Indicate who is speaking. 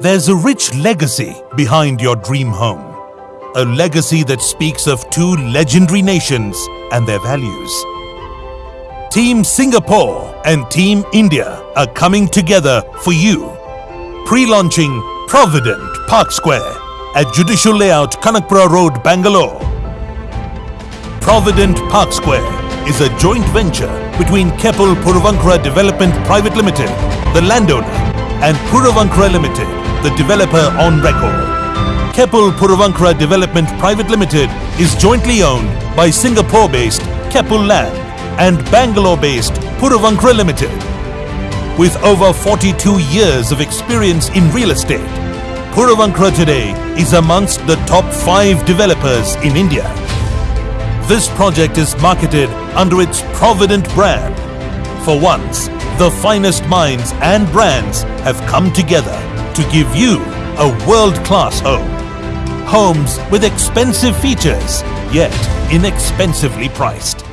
Speaker 1: There's a rich legacy behind your dream home. A legacy that speaks of two legendary nations and their values. Team Singapore and Team India are coming together for you. Pre-launching Provident Park Square at Judicial Layout, Kanakpura Road, Bangalore. Provident Park Square is a joint venture between Keppel Puravankara Development Private Limited, the landowner, and Puravankara Limited, the developer on record. Keppel Puravankara Development Private Limited is jointly owned by Singapore-based Keppel Land and Bangalore-based Puravankara Limited. With over 42 years of experience in real estate, Puravankara today is amongst the top 5 developers in India. This project is marketed under its Provident brand. For once, the finest minds and brands have come together to give you a world-class home. Homes with expensive features, yet inexpensively priced.